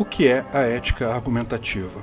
O que é a ética argumentativa?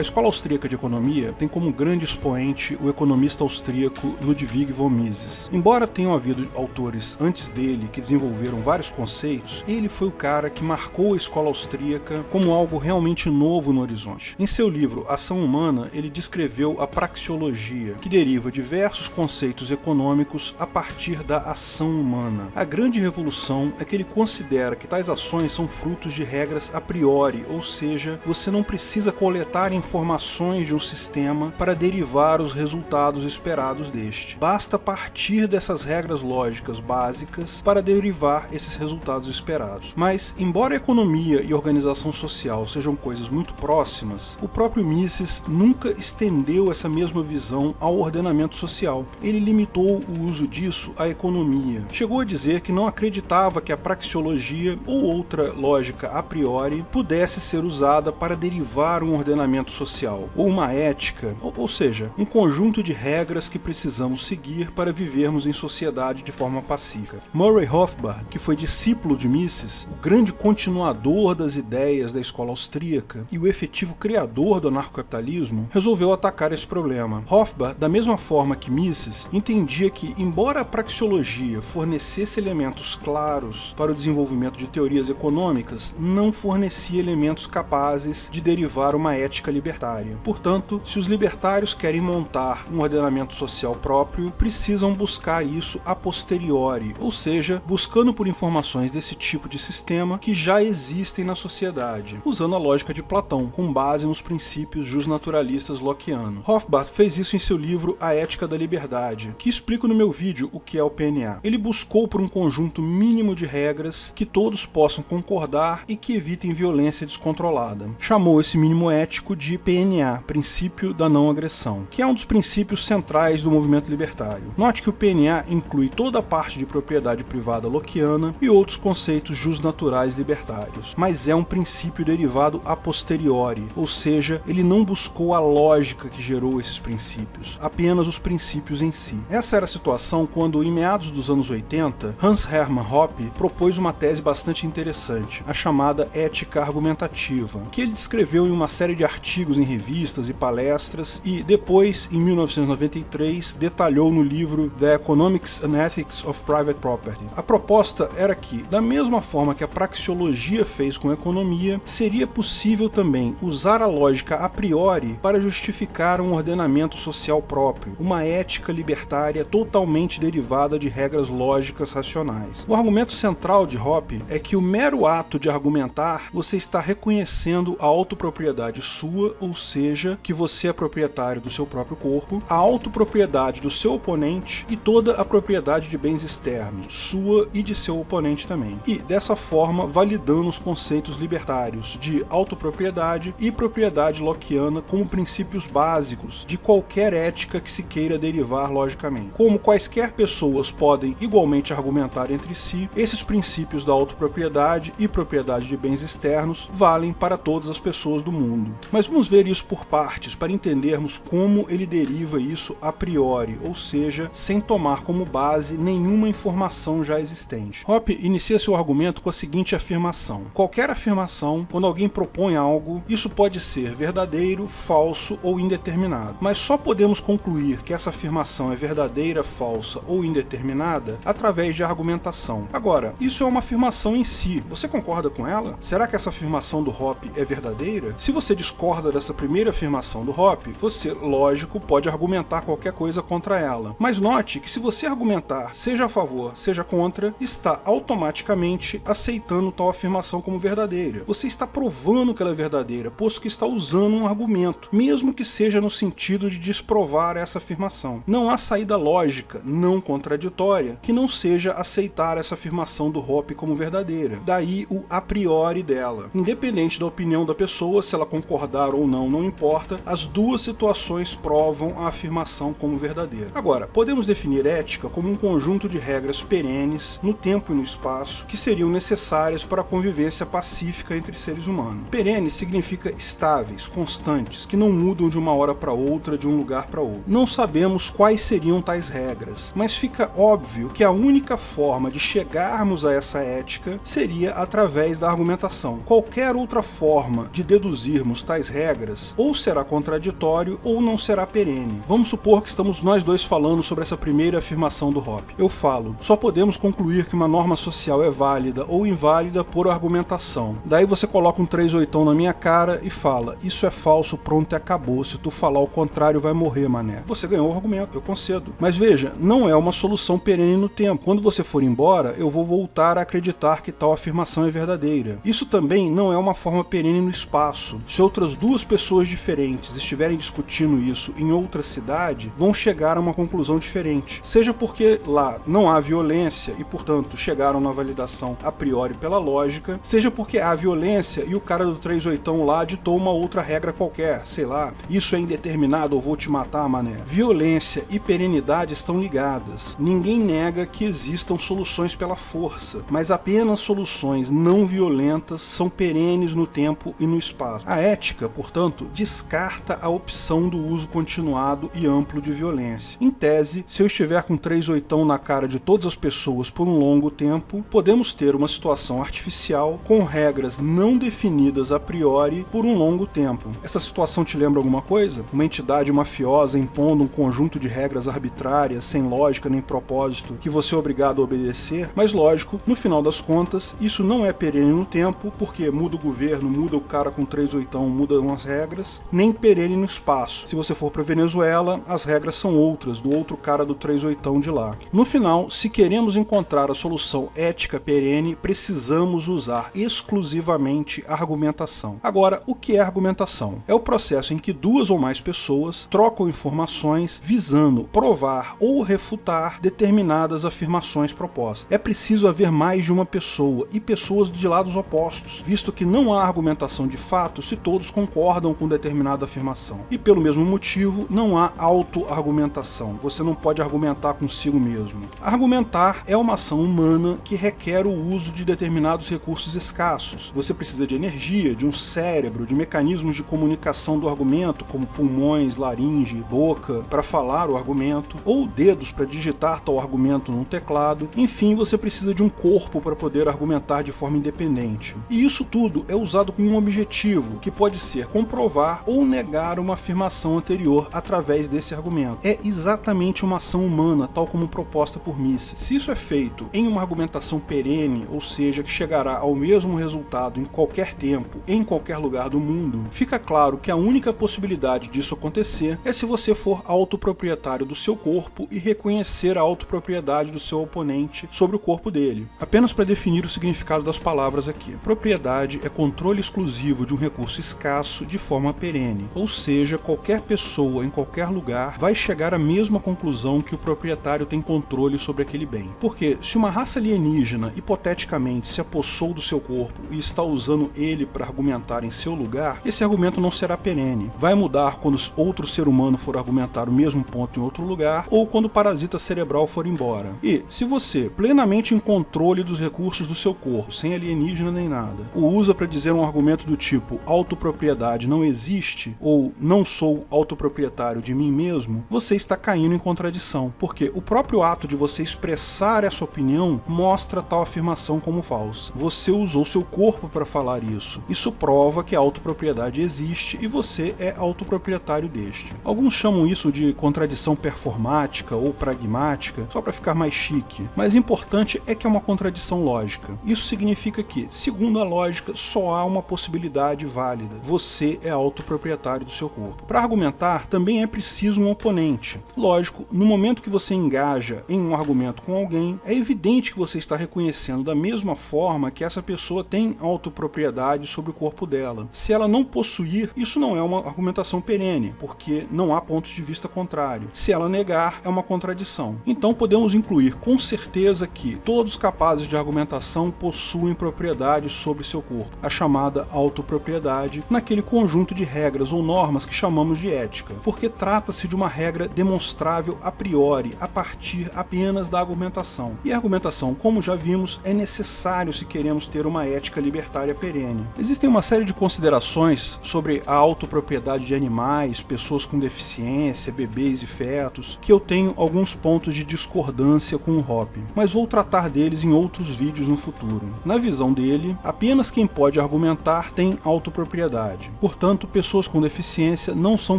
A Escola Austríaca de Economia tem como grande expoente o economista austríaco Ludwig von Mises. Embora tenham havido autores antes dele que desenvolveram vários conceitos, ele foi o cara que marcou a escola austríaca como algo realmente novo no horizonte. Em seu livro Ação Humana, ele descreveu a praxeologia, que deriva diversos conceitos econômicos a partir da ação humana. A grande revolução é que ele considera que tais ações são frutos de regras a priori, ou seja, você não precisa coletar informações informações de um sistema para derivar os resultados esperados deste. Basta partir dessas regras lógicas básicas para derivar esses resultados esperados. Mas, embora economia e organização social sejam coisas muito próximas, o próprio Mises nunca estendeu essa mesma visão ao ordenamento social. Ele limitou o uso disso à economia. Chegou a dizer que não acreditava que a praxeologia ou outra lógica a priori pudesse ser usada para derivar um ordenamento social, ou uma ética, ou, ou seja, um conjunto de regras que precisamos seguir para vivermos em sociedade de forma pacífica. Murray Rothbard, que foi discípulo de Mises, o grande continuador das ideias da escola austríaca e o efetivo criador do anarcocapitalismo, resolveu atacar esse problema. Rothbard, da mesma forma que Mises, entendia que, embora a praxeologia fornecesse elementos claros para o desenvolvimento de teorias econômicas, não fornecia elementos capazes de derivar uma ética libertária. Portanto, se os libertários querem montar um ordenamento social próprio, precisam buscar isso a posteriori, ou seja, buscando por informações desse tipo de sistema que já existem na sociedade, usando a lógica de Platão, com base nos princípios justnaturalistas lockeanos. Rothbard fez isso em seu livro A Ética da Liberdade, que explico no meu vídeo o que é o PNA. Ele buscou por um conjunto mínimo de regras que todos possam concordar e que evitem violência descontrolada. Chamou esse mínimo ético de PNA, Princípio da Não Agressão, que é um dos princípios centrais do movimento libertário. Note que o PNA inclui toda a parte de propriedade privada lockeana e outros conceitos justnaturais libertários, mas é um princípio derivado a posteriori, ou seja, ele não buscou a lógica que gerou esses princípios, apenas os princípios em si. Essa era a situação quando, em meados dos anos 80, Hans Hermann Hoppe propôs uma tese bastante interessante, a chamada ética argumentativa, que ele descreveu em uma série de artigos artigos em revistas e palestras, e depois, em 1993, detalhou no livro The Economics and Ethics of Private Property. A proposta era que, da mesma forma que a praxeologia fez com a economia, seria possível também usar a lógica a priori para justificar um ordenamento social próprio, uma ética libertária totalmente derivada de regras lógicas racionais. O argumento central de Hoppe é que o mero ato de argumentar, você está reconhecendo a autopropriedade sua ou seja, que você é proprietário do seu próprio corpo, a autopropriedade do seu oponente e toda a propriedade de bens externos, sua e de seu oponente também. E, dessa forma, validando os conceitos libertários de autopropriedade e propriedade lockeana como princípios básicos de qualquer ética que se queira derivar logicamente. Como quaisquer pessoas podem igualmente argumentar entre si, esses princípios da autopropriedade e propriedade de bens externos valem para todas as pessoas do mundo. Mas vamos ver isso por partes para entendermos como ele deriva isso a priori, ou seja, sem tomar como base nenhuma informação já existente. Hoppe inicia seu argumento com a seguinte afirmação. Qualquer afirmação, quando alguém propõe algo, isso pode ser verdadeiro, falso ou indeterminado. Mas só podemos concluir que essa afirmação é verdadeira, falsa ou indeterminada através de argumentação. Agora, isso é uma afirmação em si. Você concorda com ela? Será que essa afirmação do Hoppe é verdadeira? Se você discorda dessa primeira afirmação do Hoppe, você, lógico, pode argumentar qualquer coisa contra ela. Mas note que se você argumentar seja a favor, seja contra, está automaticamente aceitando tal afirmação como verdadeira. Você está provando que ela é verdadeira, posto que está usando um argumento, mesmo que seja no sentido de desprovar essa afirmação. Não há saída lógica, não contraditória, que não seja aceitar essa afirmação do Hoppe como verdadeira. Daí o a priori dela. Independente da opinião da pessoa, se ela concordar concordar ou não, não importa, as duas situações provam a afirmação como verdadeira. Agora, podemos definir ética como um conjunto de regras perenes no tempo e no espaço que seriam necessárias para a convivência pacífica entre seres humanos. Perene significa estáveis, constantes, que não mudam de uma hora para outra, de um lugar para outro. Não sabemos quais seriam tais regras, mas fica óbvio que a única forma de chegarmos a essa ética seria através da argumentação. Qualquer outra forma de deduzirmos tais regras ou será contraditório ou não será perene. Vamos supor que estamos nós dois falando sobre essa primeira afirmação do Hoppe. Eu falo, só podemos concluir que uma norma social é válida ou inválida por argumentação. Daí você coloca um 38 na minha cara e fala, isso é falso, pronto e acabou, se tu falar o contrário vai morrer, mané. Você ganhou o argumento, eu concedo. Mas veja, não é uma solução perene no tempo. Quando você for embora, eu vou voltar a acreditar que tal afirmação é verdadeira. Isso também não é uma forma perene no espaço. Se outras duas pessoas diferentes estiverem discutindo isso em outra cidade, vão chegar a uma conclusão diferente. Seja porque lá não há violência e, portanto, chegaram na validação a priori pela lógica, seja porque há violência e o cara do 38 lá ditou uma outra regra qualquer, sei lá, isso é indeterminado ou vou te matar, mané. Violência e perenidade estão ligadas. Ninguém nega que existam soluções pela força, mas apenas soluções não violentas são perenes no tempo e no espaço. A ética, portanto, descarta a opção do uso continuado e amplo de violência. Em tese, se eu estiver com três oitão na cara de todas as pessoas por um longo tempo, podemos ter uma situação artificial com regras não definidas a priori por um longo tempo. Essa situação te lembra alguma coisa? Uma entidade mafiosa impondo um conjunto de regras arbitrárias, sem lógica nem propósito, que você é obrigado a obedecer, mas lógico, no final das contas, isso não é perene no tempo, porque muda o governo, muda o cara com três oitão, as regras, nem perene no espaço. Se você for para Venezuela, as regras são outras, do outro cara do três oitão de lá. No final, se queremos encontrar a solução ética perene, precisamos usar exclusivamente argumentação. Agora, o que é argumentação? É o processo em que duas ou mais pessoas trocam informações visando provar ou refutar determinadas afirmações propostas. É preciso haver mais de uma pessoa e pessoas de lados opostos, visto que não há argumentação de fato se todos concordam com determinada afirmação. E pelo mesmo motivo, não há auto-argumentação. Você não pode argumentar consigo mesmo. Argumentar é uma ação humana que requer o uso de determinados recursos escassos. Você precisa de energia, de um cérebro, de mecanismos de comunicação do argumento, como pulmões, laringe, boca, para falar o argumento, ou dedos para digitar tal argumento num teclado. Enfim, você precisa de um corpo para poder argumentar de forma independente. E isso tudo é usado com um objetivo, que pode ser comprovar ou negar uma afirmação anterior através desse argumento. É exatamente uma ação humana, tal como proposta por Mises. Se isso é feito em uma argumentação perene, ou seja, que chegará ao mesmo resultado em qualquer tempo, em qualquer lugar do mundo, fica claro que a única possibilidade disso acontecer é se você for autoproprietário do seu corpo e reconhecer a autopropriedade do seu oponente sobre o corpo dele. Apenas para definir o significado das palavras aqui. Propriedade é controle exclusivo de um recurso escasso de forma perene, ou seja, qualquer pessoa em qualquer lugar vai chegar à mesma conclusão que o proprietário tem controle sobre aquele bem. Porque se uma raça alienígena hipoteticamente se apossou do seu corpo e está usando ele para argumentar em seu lugar, esse argumento não será perene. Vai mudar quando outro ser humano for argumentar o mesmo ponto em outro lugar ou quando o parasita cerebral for embora. E se você, plenamente em controle dos recursos do seu corpo, sem alienígena nem nada, o usa para dizer um argumento do tipo autopropriedade não existe ou não sou autoproprietário de mim mesmo, você está caindo em contradição, porque o próprio ato de você expressar essa opinião mostra tal afirmação como falsa. Você usou seu corpo para falar isso. Isso prova que a autopropriedade existe e você é autoproprietário deste. Alguns chamam isso de contradição performática ou pragmática, só para ficar mais chique, mas importante é que é uma contradição lógica. Isso significa que, segundo a lógica, só há uma possibilidade válida. Você é autoproprietário do seu corpo. Para argumentar, também é preciso um oponente. Lógico, no momento que você engaja em um argumento com alguém, é evidente que você está reconhecendo da mesma forma que essa pessoa tem autopropriedade sobre o corpo dela. Se ela não possuir, isso não é uma argumentação perene, porque não há pontos de vista contrário. Se ela negar, é uma contradição. Então podemos incluir com certeza que todos capazes de argumentação possuem propriedade sobre seu corpo, a chamada autopropriedade, naquele aquele conjunto de regras ou normas que chamamos de ética, porque trata-se de uma regra demonstrável a priori, a partir apenas da argumentação. E a argumentação, como já vimos, é necessário se queremos ter uma ética libertária perene. Existem uma série de considerações sobre a autopropriedade de animais, pessoas com deficiência, bebês e fetos, que eu tenho alguns pontos de discordância com o Hop, mas vou tratar deles em outros vídeos no futuro. Na visão dele, apenas quem pode argumentar tem autopropriedade. Portanto, pessoas com deficiência não são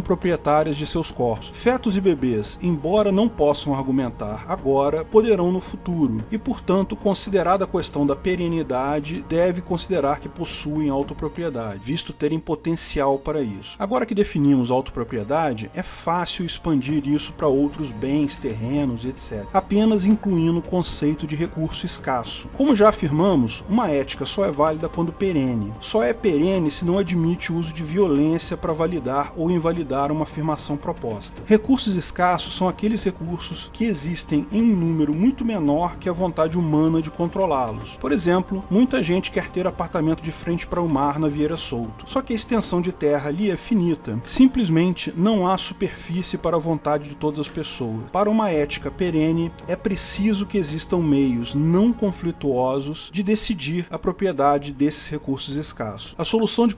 proprietárias de seus corpos. Fetos e bebês, embora não possam argumentar agora, poderão no futuro, e portanto, considerada a questão da perenidade, deve considerar que possuem autopropriedade, visto terem potencial para isso. Agora que definimos autopropriedade, é fácil expandir isso para outros bens, terrenos, etc. Apenas incluindo o conceito de recurso escasso. Como já afirmamos, uma ética só é válida quando perene. Só é perene se não admite o uso de violência para validar ou invalidar uma afirmação proposta. Recursos escassos são aqueles recursos que existem em um número muito menor que a vontade humana de controlá-los. Por exemplo, muita gente quer ter apartamento de frente para o mar na Vieira Solto, só que a extensão de terra ali é finita. Simplesmente não há superfície para a vontade de todas as pessoas. Para uma ética perene, é preciso que existam meios não conflituosos de decidir a propriedade desses recursos escassos. A solução de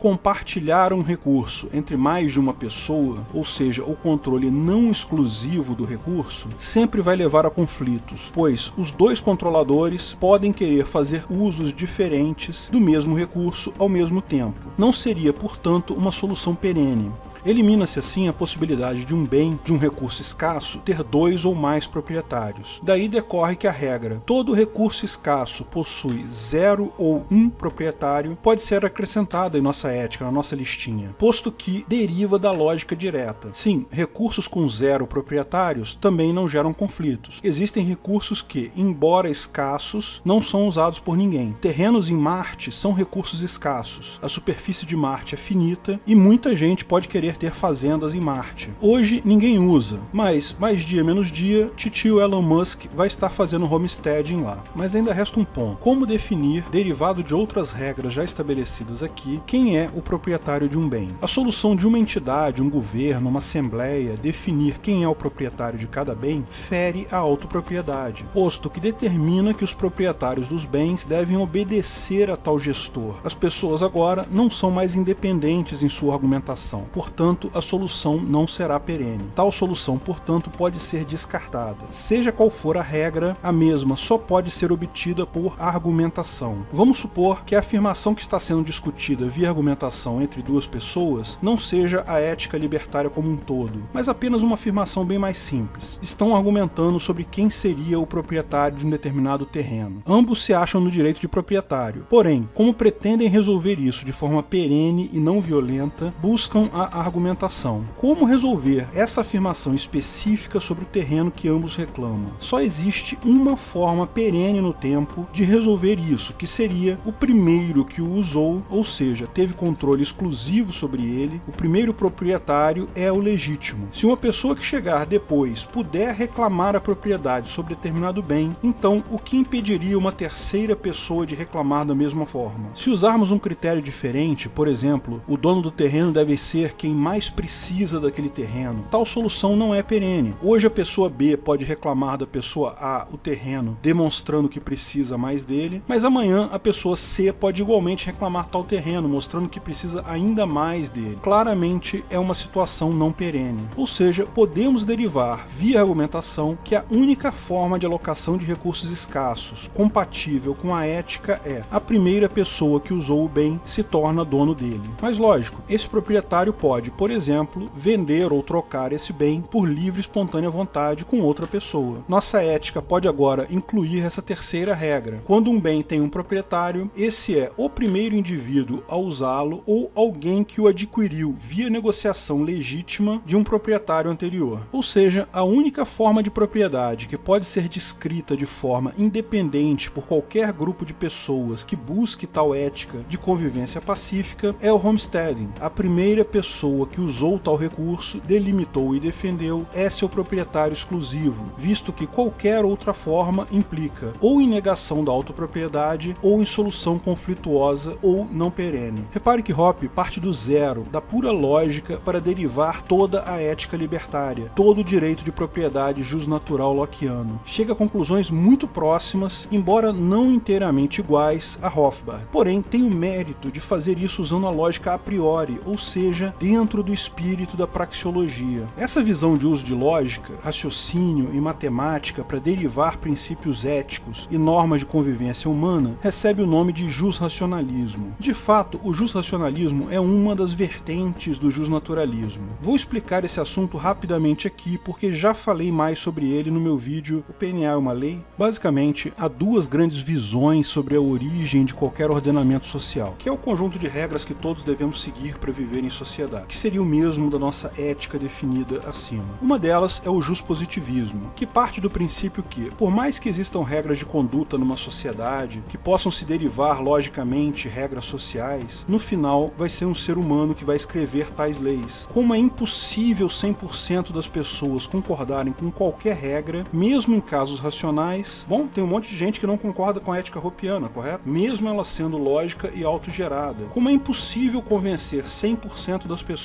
compartilhar um recurso entre mais de uma pessoa, ou seja, o controle não exclusivo do recurso, sempre vai levar a conflitos, pois os dois controladores podem querer fazer usos diferentes do mesmo recurso ao mesmo tempo. Não seria, portanto, uma solução perene. Elimina-se assim a possibilidade de um bem, de um recurso escasso, ter dois ou mais proprietários. Daí decorre que a regra, todo recurso escasso possui zero ou um proprietário, pode ser acrescentada em nossa ética, na nossa listinha, posto que deriva da lógica direta. Sim, recursos com zero proprietários também não geram conflitos. Existem recursos que, embora escassos, não são usados por ninguém. Terrenos em Marte são recursos escassos. A superfície de Marte é finita e muita gente pode querer ter fazendas em Marte. Hoje ninguém usa, mas mais dia menos dia, titio Elon Musk vai estar fazendo homesteading lá. Mas ainda resta um ponto. Como definir, derivado de outras regras já estabelecidas aqui, quem é o proprietário de um bem? A solução de uma entidade, um governo, uma assembleia, definir quem é o proprietário de cada bem, fere a autopropriedade, posto que determina que os proprietários dos bens devem obedecer a tal gestor. As pessoas agora não são mais independentes em sua argumentação, portanto portanto, a solução não será perene. Tal solução, portanto, pode ser descartada. Seja qual for a regra, a mesma só pode ser obtida por argumentação. Vamos supor que a afirmação que está sendo discutida via argumentação entre duas pessoas não seja a ética libertária como um todo, mas apenas uma afirmação bem mais simples. Estão argumentando sobre quem seria o proprietário de um determinado terreno. Ambos se acham no direito de proprietário. Porém, como pretendem resolver isso de forma perene e não violenta, buscam a argumentação argumentação. Como resolver essa afirmação específica sobre o terreno que ambos reclamam? Só existe uma forma perene no tempo de resolver isso, que seria o primeiro que o usou, ou seja, teve controle exclusivo sobre ele, o primeiro proprietário é o legítimo. Se uma pessoa que chegar depois puder reclamar a propriedade sobre determinado bem, então o que impediria uma terceira pessoa de reclamar da mesma forma? Se usarmos um critério diferente, por exemplo, o dono do terreno deve ser quem mais precisa daquele terreno. Tal solução não é perene. Hoje a pessoa B pode reclamar da pessoa A o terreno, demonstrando que precisa mais dele, mas amanhã a pessoa C pode igualmente reclamar tal terreno, mostrando que precisa ainda mais dele. Claramente é uma situação não perene. Ou seja, podemos derivar via argumentação que a única forma de alocação de recursos escassos compatível com a ética é a primeira pessoa que usou o bem se torna dono dele. Mas lógico, esse proprietário pode por exemplo, vender ou trocar esse bem por livre e espontânea vontade com outra pessoa. Nossa ética pode agora incluir essa terceira regra. Quando um bem tem um proprietário, esse é o primeiro indivíduo a usá-lo ou alguém que o adquiriu via negociação legítima de um proprietário anterior. Ou seja, a única forma de propriedade que pode ser descrita de forma independente por qualquer grupo de pessoas que busque tal ética de convivência pacífica é o homesteading. A primeira pessoa pessoa que usou tal recurso, delimitou e defendeu é seu proprietário exclusivo, visto que qualquer outra forma implica ou em negação da autopropriedade ou em solução conflituosa ou não perene. Repare que Hoppe parte do zero, da pura lógica, para derivar toda a ética libertária, todo o direito de propriedade jusnatural lockeano. Chega a conclusões muito próximas, embora não inteiramente iguais a Hofbard, porém tem o mérito de fazer isso usando a lógica a priori, ou seja, dentro do espírito da praxeologia. Essa visão de uso de lógica, raciocínio e matemática para derivar princípios éticos e normas de convivência humana recebe o nome de jus-racionalismo. De fato, o jus-racionalismo é uma das vertentes do jus-naturalismo. Vou explicar esse assunto rapidamente aqui, porque já falei mais sobre ele no meu vídeo O PNA é uma Lei. Basicamente, há duas grandes visões sobre a origem de qualquer ordenamento social, que é o conjunto de regras que todos devemos seguir para viver em sociedade, que seria o mesmo da nossa ética definida acima. Uma delas é o positivismo, que parte do princípio que, por mais que existam regras de conduta numa sociedade, que possam se derivar logicamente regras sociais, no final vai ser um ser humano que vai escrever tais leis. Como é impossível 100% das pessoas concordarem com qualquer regra, mesmo em casos racionais, bom, tem um monte de gente que não concorda com a ética ropiana, correto? Mesmo ela sendo lógica e autogerada. Como é impossível convencer 100% das pessoas,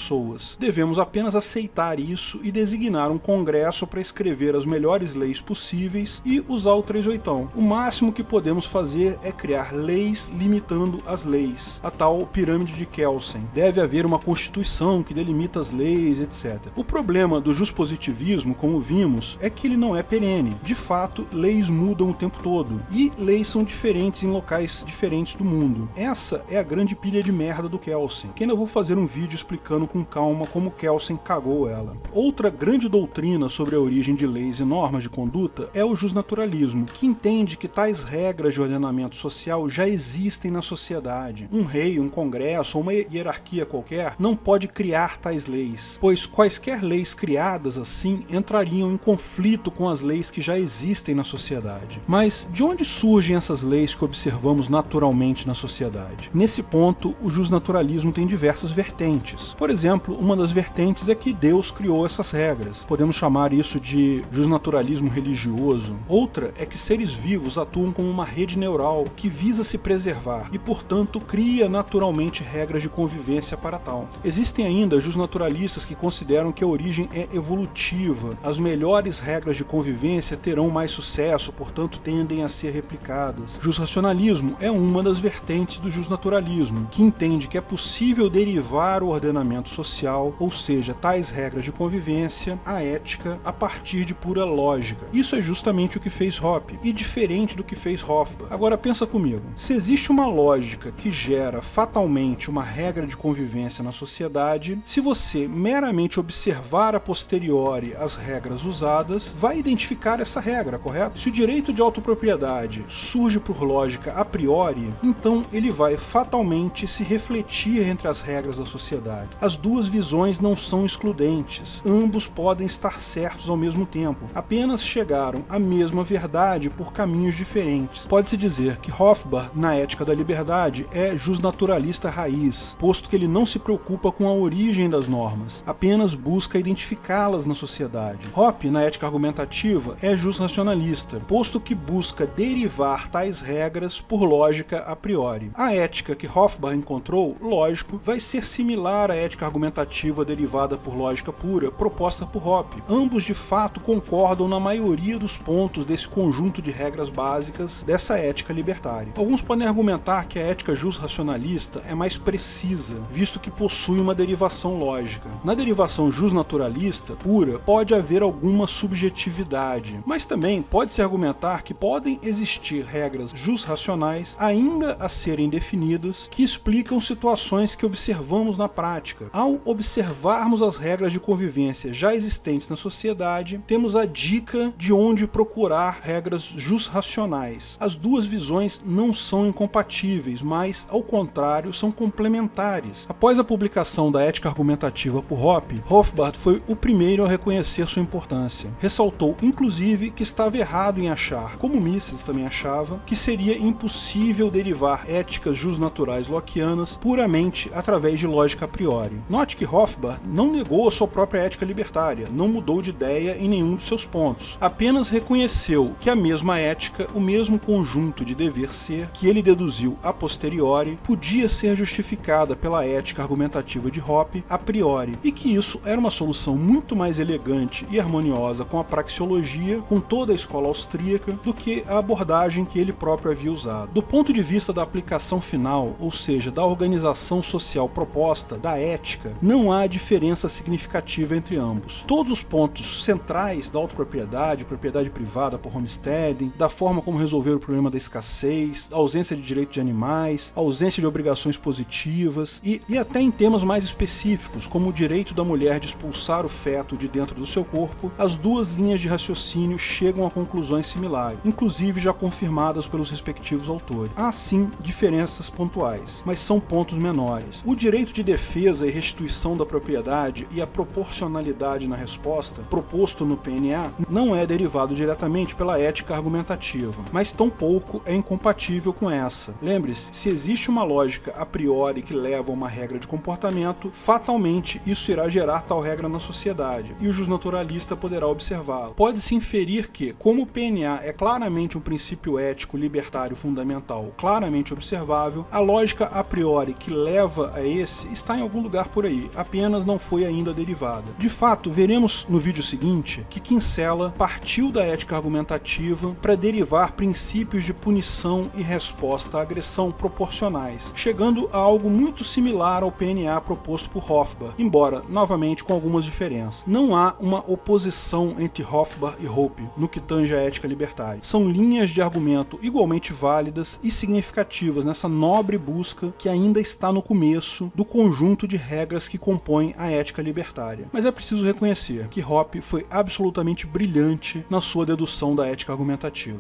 devemos apenas aceitar isso e designar um congresso para escrever as melhores leis possíveis e usar o 38. O máximo que podemos fazer é criar leis limitando as leis, a tal pirâmide de Kelsen. Deve haver uma constituição que delimita as leis, etc. O problema do positivismo, como vimos, é que ele não é perene. De fato, leis mudam o tempo todo, e leis são diferentes em locais diferentes do mundo. Essa é a grande pilha de merda do Kelsen, que ainda vou fazer um vídeo explicando com calma como Kelsen cagou ela. Outra grande doutrina sobre a origem de leis e normas de conduta é o justnaturalismo, que entende que tais regras de ordenamento social já existem na sociedade. Um rei, um congresso ou uma hierarquia qualquer não pode criar tais leis, pois quaisquer leis criadas assim entrariam em conflito com as leis que já existem na sociedade. Mas de onde surgem essas leis que observamos naturalmente na sociedade? Nesse ponto, o justnaturalismo tem diversas vertentes. Por exemplo, uma das vertentes é que Deus criou essas regras. Podemos chamar isso isso de justnaturalismo religioso. Outra é que seres vivos atuam como uma rede neural que visa se preservar e, portanto, cria naturalmente regras de convivência para tal. Existem ainda justnaturalistas que consideram que a origem é evolutiva, as melhores regras de convivência terão mais sucesso, portanto tendem a ser replicadas. Justracionalismo é uma das vertentes do justnaturalismo, que entende que é possível derivar o ordenamento social, ou seja, tais regras de convivência, a ética, a partir de pura lógica. Isso é justamente o que fez Hoppe, e diferente do que fez Hofbauer. Agora pensa comigo, se existe uma lógica que gera fatalmente uma regra de convivência na sociedade, se você meramente observar a posteriori as regras usadas, vai identificar essa regra, correto? Se o direito de autopropriedade surge por lógica a priori, então ele vai fatalmente se refletir entre as regras da sociedade. As duas visões não são excludentes, ambos podem estar certos ao mesmo tempo, apenas chegaram à mesma verdade por caminhos diferentes. Pode-se dizer que Hofbauer, na Ética da Liberdade, é justnaturalista raiz, posto que ele não se preocupa com a origem das normas, apenas busca identificá-las na sociedade. Hoppe, na Ética Argumentativa, é justracionalista, posto que busca derivar tais regras por lógica a priori. A ética que Hofbauer encontrou, lógico, vai ser similar à ética argumentativa derivada por lógica pura, proposta por Hoppe, ambos de fato concordam na maioria dos pontos desse conjunto de regras básicas dessa ética libertária. Alguns podem argumentar que a ética jus-racionalista é mais precisa, visto que possui uma derivação lógica. Na derivação jus-naturalista pura, pode haver alguma subjetividade, mas também pode-se argumentar que podem existir regras jus-racionais ainda a serem definidas que explicam situações que observamos na prática. Ao observarmos as regras de convivência já existentes na sociedade, temos a dica de onde procurar regras just-racionais. As duas visões não são incompatíveis, mas, ao contrário, são complementares. Após a publicação da Ética Argumentativa por Hoppe, Hofbart foi o primeiro a reconhecer sua importância. Ressaltou, inclusive, que estava errado em achar, como Mises também achava, que seria impossível derivar éticas justnaturais lockeanas puramente através de lógica a priori. Note que Hofbauer não negou a sua própria ética libertária, não mudou de ideia em nenhum dos seus pontos, apenas reconheceu que a mesma ética, o mesmo conjunto de dever ser, que ele deduziu a posteriori, podia ser justificada pela ética argumentativa de Hoppe a priori, e que isso era uma solução muito mais elegante e harmoniosa com a praxeologia, com toda a escola austríaca, do que a abordagem que ele próprio havia usado. Do ponto de vista da aplicação final, ou seja, da organização social proposta, da ética, não há diferença significativa entre ambos. Todos os pontos centrais da autopropriedade, propriedade privada por homesteading, da forma como resolver o problema da escassez, da ausência de direito de animais, ausência de obrigações positivas e, e até em temas mais específicos, como o direito da mulher de expulsar o feto de dentro do seu corpo, as duas linhas de raciocínio chegam a conclusões similares, inclusive já confirmadas pelos respectivos autores. Há sim diferenças pontuais, mas são pontos menores. O direito de defesa e restituição da propriedade e a proporcionalidade na resposta, proposto no PNA, não é derivado diretamente pela ética argumentativa, mas tampouco é incompatível com essa. Lembre-se, se existe uma lógica a priori que leva a uma regra de comportamento, fatalmente isso irá gerar tal regra na sociedade, e o justnaturalista poderá observá-lo. Pode-se inferir que, como o PNA é claramente um princípio ético libertário fundamental claramente observável, a lógica a priori que leva a esse está em algum lugar por aí, apenas não foi ainda derivada. De fato, veremos no vídeo seguinte que Kinsella partiu da ética argumentativa para derivar princípios de punição e resposta à agressão proporcionais, chegando a algo muito similar ao PNA proposto por Hofbauer, embora, novamente, com algumas diferenças. Não há uma oposição entre Hofbauer e Hope no que tange a ética libertária. São linhas de argumento igualmente válidas e significativas nessa nobre busca que ainda está no começo do conjunto de regras que compõem a ética libertária. Mas é preciso reconhecer que Hoppe foi absolutamente brilhante na sua dedução da ética argumentativa.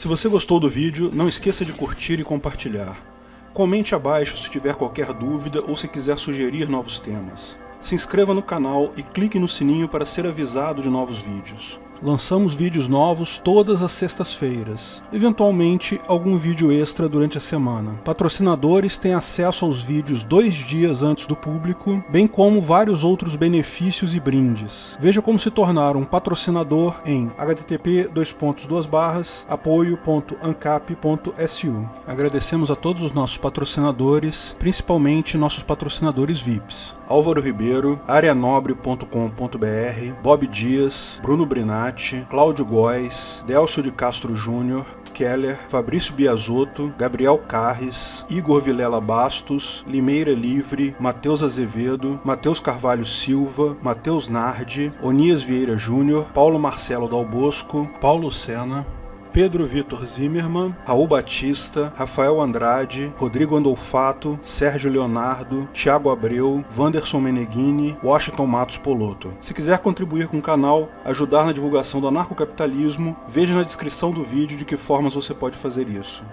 Se você gostou do vídeo, não esqueça de curtir e compartilhar. Comente abaixo se tiver qualquer dúvida ou se quiser sugerir novos temas. Se inscreva no canal e clique no sininho para ser avisado de novos vídeos. Lançamos vídeos novos todas as sextas-feiras, eventualmente algum vídeo extra durante a semana. Patrocinadores têm acesso aos vídeos dois dias antes do público, bem como vários outros benefícios e brindes. Veja como se tornar um patrocinador em http apoio.ancap.su. Agradecemos a todos os nossos patrocinadores, principalmente nossos patrocinadores VIPs. Álvaro Ribeiro, areanobre.com.br, Bob Dias, Bruno Brinatti, Cláudio Góes, Delcio de Castro Júnior, Keller, Fabrício Biasotto, Gabriel Carres, Igor Vilela Bastos, Limeira Livre, Matheus Azevedo, Matheus Carvalho Silva, Matheus Nardi, Onias Vieira Júnior, Paulo Marcelo Dalbosco, Paulo Sena, Pedro Vitor Zimmermann, Raul Batista, Rafael Andrade, Rodrigo Andolfato, Sérgio Leonardo, Thiago Abreu, Wanderson Meneghini, Washington Matos Poloto. Se quiser contribuir com o canal, ajudar na divulgação do anarcocapitalismo, veja na descrição do vídeo de que formas você pode fazer isso.